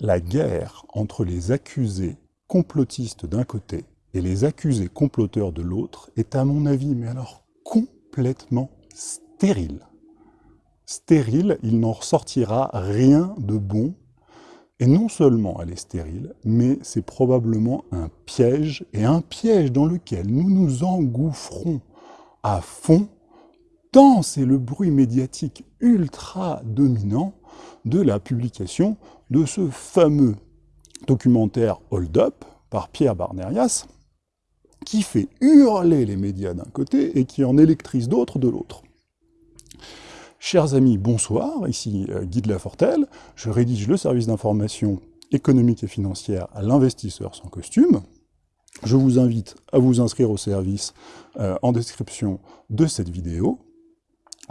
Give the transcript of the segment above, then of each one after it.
la guerre entre les accusés complotistes d'un côté et les accusés comploteurs de l'autre est à mon avis, mais alors complètement stérile. Stérile, il n'en ressortira rien de bon, et non seulement elle est stérile, mais c'est probablement un piège, et un piège dans lequel nous nous engouffrons à fond, tant c'est le bruit médiatique ultra dominant de la publication de ce fameux documentaire Hold Up par Pierre Barnerias, qui fait hurler les médias d'un côté et qui en électrise d'autres de l'autre. Chers amis, bonsoir, ici euh, Guy de Lafortelle, je rédige le service d'information économique et financière à l'investisseur sans costume. Je vous invite à vous inscrire au service euh, en description de cette vidéo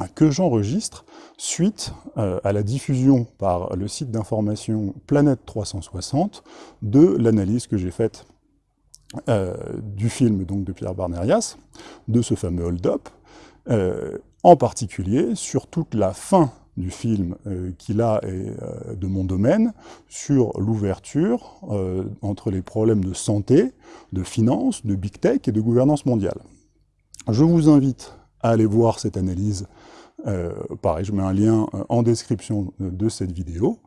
que j'enregistre suite euh, à la diffusion par le site d'information Planète 360 de l'analyse que j'ai faite euh, du film donc, de Pierre Barnerias, de ce fameux hold-up, euh, en particulier sur toute la fin du film qui là est de mon domaine, sur l'ouverture entre les problèmes de santé, de finance, de big tech et de gouvernance mondiale. Je vous invite à aller voir cette analyse. Euh, pareil, je mets un lien euh, en description de cette vidéo.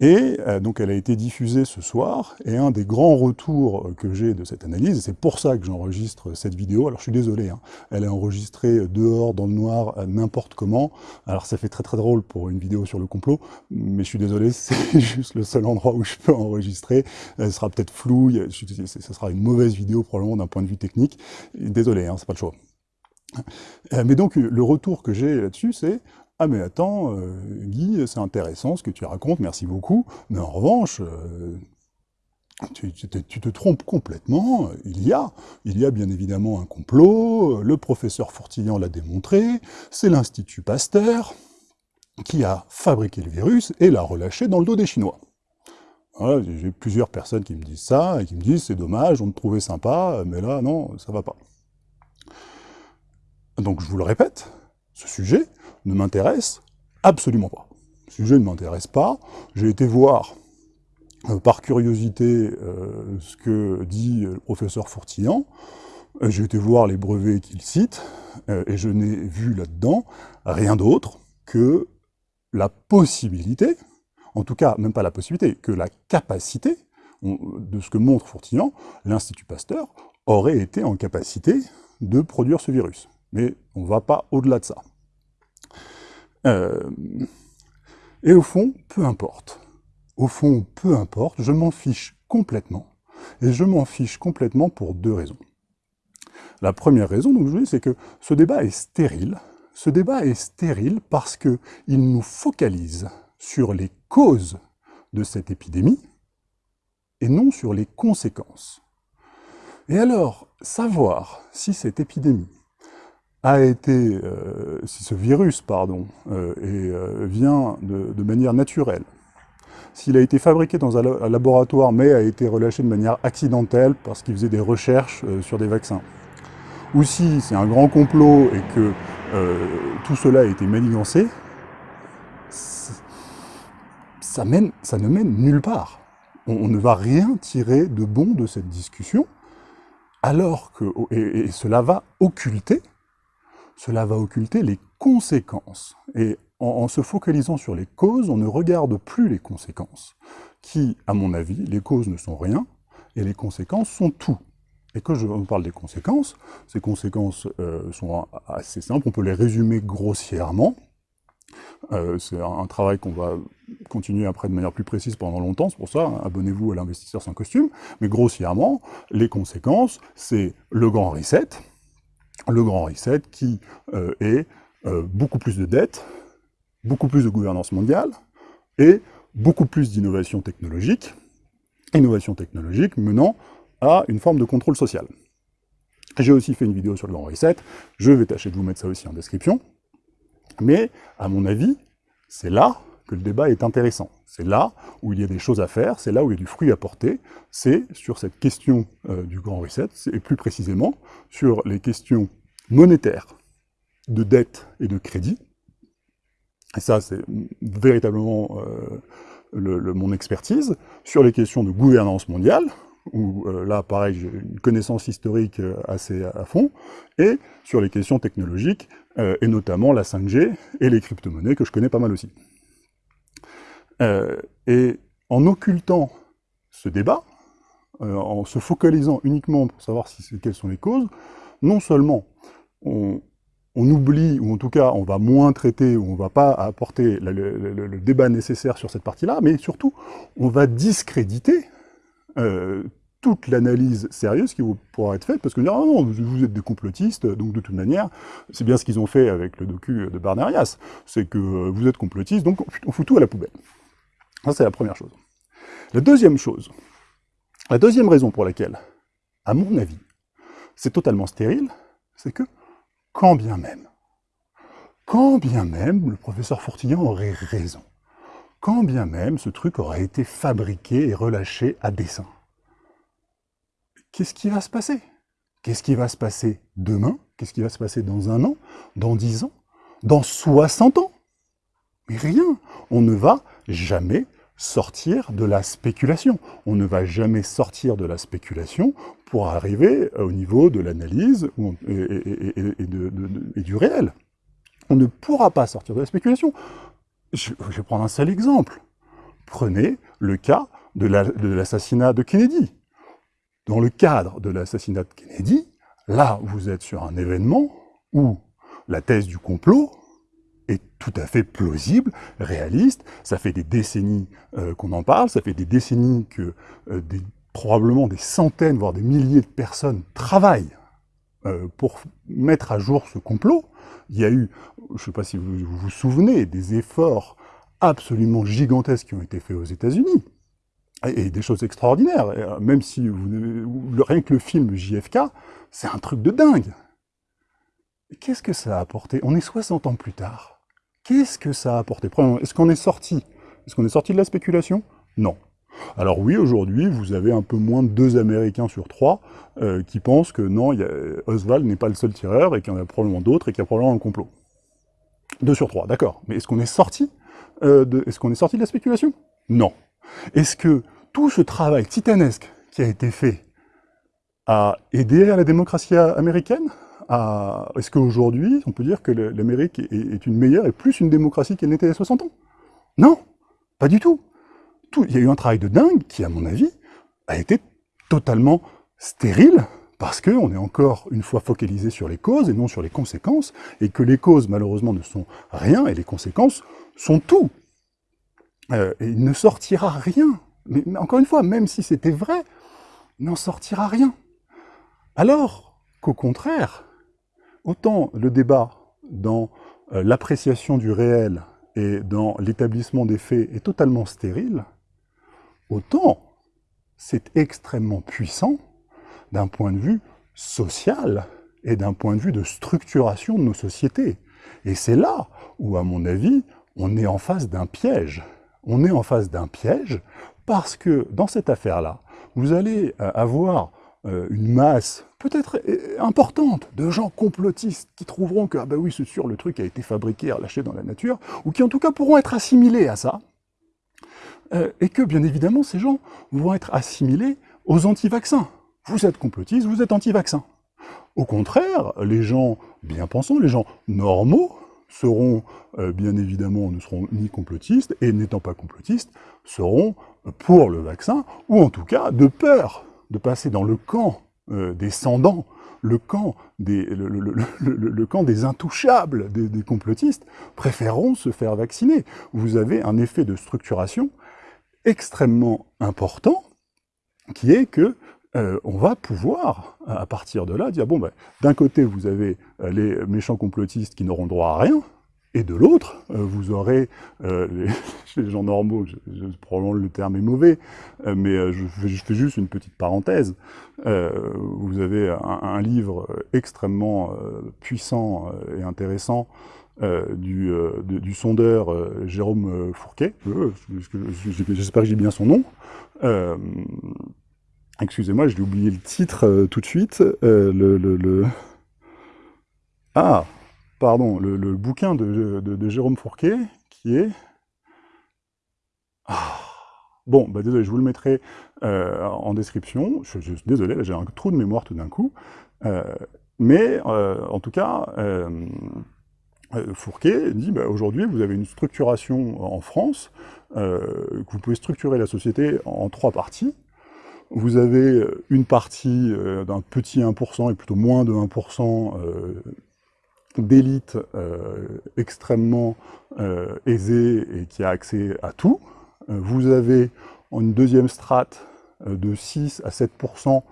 Et euh, donc elle a été diffusée ce soir, et un des grands retours que j'ai de cette analyse, c'est pour ça que j'enregistre cette vidéo, alors je suis désolé, hein, elle est enregistrée dehors, dans le noir, n'importe comment, alors ça fait très très drôle pour une vidéo sur le complot, mais je suis désolé, c'est juste le seul endroit où je peux enregistrer, elle sera peut-être floue, ce sera une mauvaise vidéo probablement d'un point de vue technique, désolé, hein, c'est pas le choix. Euh, mais donc, le retour que j'ai là-dessus, c'est « Ah mais attends, euh, Guy, c'est intéressant ce que tu racontes, merci beaucoup, mais en revanche, euh, tu, te trompes complètement, il y a, il y a bien évidemment un complot, le professeur Fourtillan l'a démontré, c'est l'Institut Pasteur qui a fabriqué le virus et l'a relâché dans le dos des Chinois. J'ai plusieurs personnes qui me disent ça, et qui me disent « c'est dommage, on te trouvait sympa, mais là, non, ça va pas ». Donc je vous le répète, ce sujet ne m'intéresse absolument pas. Ce sujet ne m'intéresse pas. J'ai été voir, euh, par curiosité, euh, ce que dit le professeur Fourtillan. Euh, j'ai été voir les brevets qu'il cite, et je n'ai vu là-dedans rien d'autre que la possibilité, en tout cas, même pas la possibilité, que la capacité de ce que montre Fourtillan, l'Institut Pasteur aurait été en capacité de produire ce virus mais on ne va pas au-delà de ça. Euh, et au fond, peu importe. Au fond, peu importe, je m'en fiche complètement. Et je m'en fiche complètement pour deux raisons. La première raison, donc je dis, c'est que ce débat est stérile. Ce débat est stérile parce qu'il nous focalise sur les causes de cette épidémie et non sur les conséquences. Et alors, savoir si cette épidémie a été, euh, si ce virus, pardon, euh, et, euh, vient de, manière naturelle, s'il a été fabriqué dans un, laboratoire mais a été relâché de manière accidentelle parce qu'il faisait des recherches sur des vaccins, ou si c'est un grand complot et que tout cela a été manigancé, ça, mène, ça ne mène nulle part. On, ne va rien tirer de bon de cette discussion, alors que, et cela va occulter cela va occulter les conséquences. Et en, se focalisant sur les causes, on ne regarde plus les conséquences, qui, à mon avis, les causes ne sont rien, et les conséquences sont tout. Et quand je parle des conséquences, ces conséquences euh, sont assez simples, on peut les résumer grossièrement. Euh, c'est un, travail qu'on va continuer après de manière plus précise pendant longtemps, c'est pour ça, abonnez-vous à l'investisseur sans costume. Mais grossièrement, les conséquences, c'est le grand reset, le grand reset qui euh, est euh, beaucoup plus de dettes, beaucoup plus de gouvernance mondiale et beaucoup plus d'innovation technologique, innovation technologique menant à une forme de contrôle social. J'ai aussi fait une vidéo sur le grand reset, je vais tâcher de vous mettre ça aussi en description, mais à mon avis, c'est là que le débat est intéressant. C'est là où il y a des choses à faire, c'est là où il y a du fruit à porter, c'est sur cette question euh, du grand reset, et plus précisément sur les questions monétaires, de dette et de crédit. Et ça, c'est véritablement euh, mon expertise sur les questions de gouvernance mondiale, où là, pareil, j'ai une connaissance historique assez à fond, et sur les questions technologiques, et notamment la 5G et les crypto-monnaies, que je connais pas mal aussi. Et en occultant ce débat, en se focalisant uniquement pour savoir quelles sont les causes, non seulement on, oublie, ou en tout cas on va moins traiter, ou on ne va pas apporter le, débat nécessaire sur cette partie-là, mais surtout on va discréditer euh, toute l'analyse sérieuse qui pourra être faite, parce que ah non, vous êtes des complotistes, donc de toute manière, c'est bien ce qu'ils ont fait avec le docu de Barnerias, c'est que vous êtes complotistes, donc on fout tout à la poubelle. Ça c'est la première chose. La deuxième chose, la deuxième raison pour laquelle, à mon avis, c'est totalement stérile, c'est que, quand bien même, quand bien même le professeur Fourtillon aurait raison, quand bien même ce truc aurait été fabriqué et relâché à dessein, qu'est-ce qui va se passer? Qu'est-ce qui va se passer demain? Qu'est-ce qui va se passer dans un an? Dans dix ans? Dans 60 ans? Mais rien! On ne va jamais sortir de la spéculation. On ne va jamais sortir de la spéculation pour arriver au niveau de l'analyse et, du réel. On ne pourra pas sortir de la spéculation. Je, vais prendre un seul exemple. Prenez le cas de l'assassinat de Kennedy. Dans le cadre de l'assassinat de Kennedy, là, vous êtes sur un événement où la thèse du complot est tout à fait plausible, réaliste. Ça fait des décennies euh, qu'on en parle, ça fait des décennies que euh, probablement des centaines, voire des milliers de personnes travaillent euh, pour mettre à jour ce complot. Il y a eu, je ne sais pas si vous, vous souvenez, des efforts absolument gigantesques qui ont été faits aux États-Unis, et, des choses extraordinaires, même si vous, rien que le film JFK, c'est un truc de dingue. Qu'est-ce que ça a apporté? On est 60 ans plus tard. Qu'est-ce que ça a apporté? Est-ce qu'on est sorti? Est-ce qu'on est sorti de la spéculation? Non. Alors oui, aujourd'hui, vous avez un peu moins de deux Américains sur trois euh, qui pensent que non, Oswald n'est pas le seul tireur et qu'il y en a probablement d'autres et qu'il y a probablement un complot. Deux sur trois, d'accord. Mais est-ce qu'on est sorti euh, est-ce qu'on est sorti de la spéculation? Non. Est-ce que tout ce travail titanesque qui a été fait a aidé à la démocratie américaine? Est-ce qu'aujourd'hui, on peut dire que l'Amérique est, une meilleure et plus une démocratie qu'elle n'était il y a 60 ans? Non, pas du tout. Il y a eu un travail de dingue qui, à mon avis, a été totalement stérile, parce qu'on est encore une fois focalisé sur les causes et non sur les conséquences, et que les causes, malheureusement, ne sont rien, et les conséquences sont tout. Euh, et il ne sortira rien. Mais encore une fois, même si c'était vrai, il n'en sortira rien. Alors qu'au contraire, autant le débat dans euh, l'appréciation du réel et dans l'établissement des faits est totalement stérile, autant c'est extrêmement puissant d'un point de vue social et d'un point de vue de structuration de nos sociétés. Et c'est là où, à mon avis, on est en face d'un piège. On est en face d'un piège parce que dans cette affaire-là, vous allez euh, avoir euh, une masse peut-être euh, importante de gens complotistes qui trouveront que, ah ben oui, c'est sûr, le truc a été fabriqué, relâché dans la nature, ou qui en tout cas pourront être assimilés à ça, euh, et que bien évidemment ces gens vont être assimilés aux anti-vaccins. Vous êtes complotistes, vous êtes anti-vaccins. Au contraire, les gens bien pensants, les gens normaux, seront bien évidemment, ne seront ni complotistes, et n'étant pas complotistes, seront pour le vaccin, ou en tout cas de peur de passer dans le camp euh, des sans-dents, le camp des, intouchables, des, complotistes, préféreront se faire vacciner. Vous avez un effet de structuration extrêmement important, qui est que euh, on va pouvoir, à partir de là, dire, bon, ben, d'un côté, vous avez euh, les méchants complotistes qui n'auront droit à rien, et de l'autre, euh, vous aurez, euh, les, gens normaux, probablement le terme est mauvais, euh, mais je, fais juste une petite parenthèse, vous avez un, livre extrêmement puissant et intéressant du, du, sondeur Jérôme Fourquet, j'espère que j'ai bien son nom, excusez-moi, j'ai oublié le titre tout de suite, le... Ah pardon, le, bouquin de, Jérôme Fourquet, qui est... Ah, Bon, bah désolé, je vous le mettrai en description. Je, désolé, j'ai un trou de mémoire tout d'un coup. mais en tout cas, Fourquet dit bah, aujourd'hui, vous avez une structuration en France, que vous pouvez structurer la société en trois parties. Vous avez une partie d'un petit 1% et plutôt moins de 1% d'élite euh, extrêmement euh, aisée et qui a accès à tout. Euh, vous avez une deuxième strate de 6 à 7%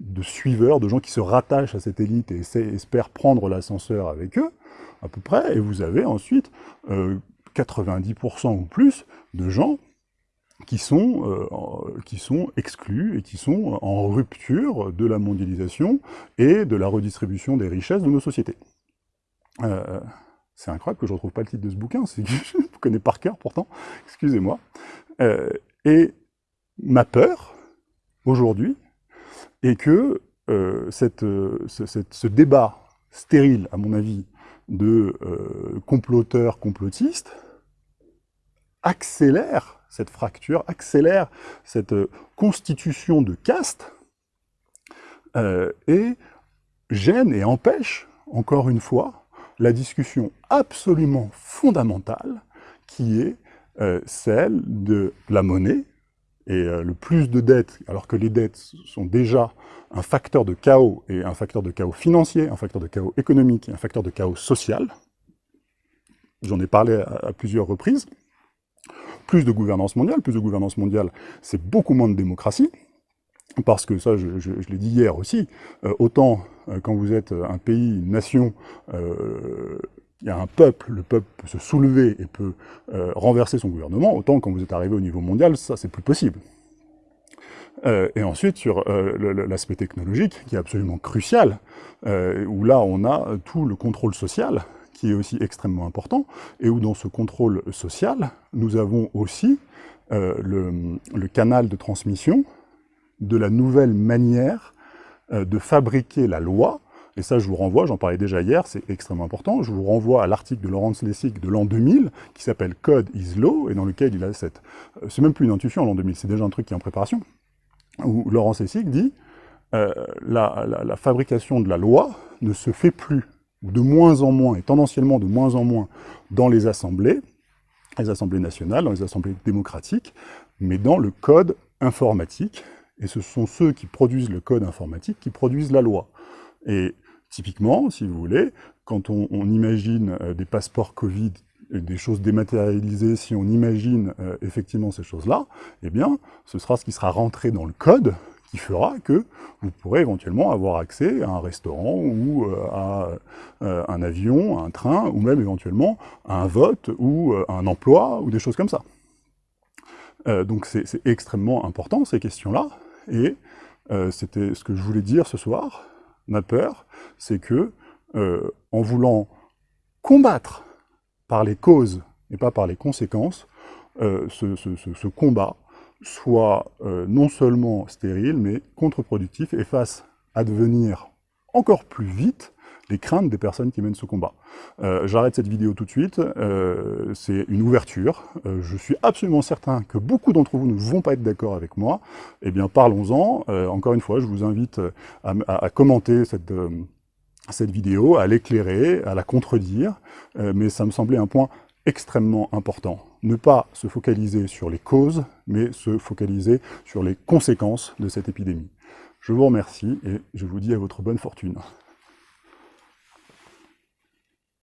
de suiveurs, de gens qui se rattachent à cette élite et espèrent prendre l'ascenseur avec eux, à peu près, et vous avez ensuite 90% ou plus de gens qui sont, qui sont exclus et qui sont en rupture de la mondialisation et de la redistribution des richesses de nos sociétés. Euh, c'est incroyable que je ne retrouve pas le titre de ce bouquin, je le connais par cœur pourtant, excusez-moi. Euh, et ma peur, aujourd'hui, est que euh, cette, ce, débat stérile, à mon avis, de comploteurs, complotistes, accélère cette fracture, accélère cette constitution de caste, et gêne et empêche, encore une fois, la discussion absolument fondamentale qui est euh, celle de la monnaie et euh, le plus de dettes, alors que les dettes sont déjà un facteur de chaos, et un facteur de chaos financier, un facteur de chaos économique et un facteur de chaos social. J'en ai parlé à, plusieurs reprises. Plus de gouvernance mondiale, plus de gouvernance mondiale, c'est beaucoup moins de démocratie, parce que ça, je, l'ai dit hier aussi, euh, autant euh, quand vous êtes un pays, une nation, euh, il y a un peuple, le peuple peut se soulever et peut renverser son gouvernement, autant quand vous êtes arrivé au niveau mondial, ça c'est plus possible. et ensuite, sur l'aspect technologique, qui est absolument crucial, où là on a tout le contrôle social, qui est aussi extrêmement important, et où dans ce contrôle social, nous avons aussi le canal de transmission de la nouvelle manière euh, de fabriquer la loi, et ça je vous renvoie, j'en parlais déjà hier, c'est extrêmement important, je vous renvoie à l'article de Laurence Lessig de l'an 2000, qui s'appelle Code is Law, et dans lequel il a cette... Euh, c'est même plus une intuition l'an 2000, c'est déjà un truc qui est en préparation, où Laurence Lessig dit euh, la, la, fabrication de la loi ne se fait plus, de moins en moins, et tendanciellement de moins en moins, dans les assemblées, les assemblées nationales, dans les assemblées démocratiques, mais dans le code informatique, et ce sont ceux qui produisent le code informatique qui produisent la loi. Et typiquement, si vous voulez, quand on, imagine euh, des passeports Covid, et des choses dématérialisées, si on imagine euh, effectivement ces choses-là, eh bien, ce sera ce qui sera rentré dans le code qui fera que vous pourrez éventuellement avoir accès à un restaurant ou euh, à un avion, à un train, ou même éventuellement à un vote ou à un emploi, ou des choses comme ça. Donc c'est extrêmement important, ces questions-là, et euh, c'était ce que je voulais dire ce soir. Ma peur, c'est que, euh, en voulant combattre par les causes et pas par les conséquences, euh, ce, combat soit non seulement stérile, mais contre-productif et fasse advenir encore plus vite les craintes des personnes qui mènent ce combat. Euh, j'arrête cette vidéo tout de suite, euh, c'est une ouverture, euh, je suis absolument certain que beaucoup d'entre vous ne vont pas être d'accord avec moi, eh bien parlons-en, encore une fois, je vous invite à, commenter cette, cette vidéo, à l'éclairer, à la contredire, mais ça me semblait un point extrêmement important. Ne pas se focaliser sur les causes, mais se focaliser sur les conséquences de cette épidémie. Je vous remercie et je vous dis à votre bonne fortune.